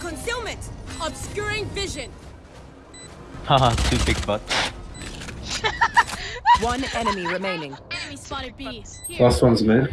Concealment! Obscuring vision! Haha, two big butts. One enemy remaining. Enemy spotted B. Last one's mid.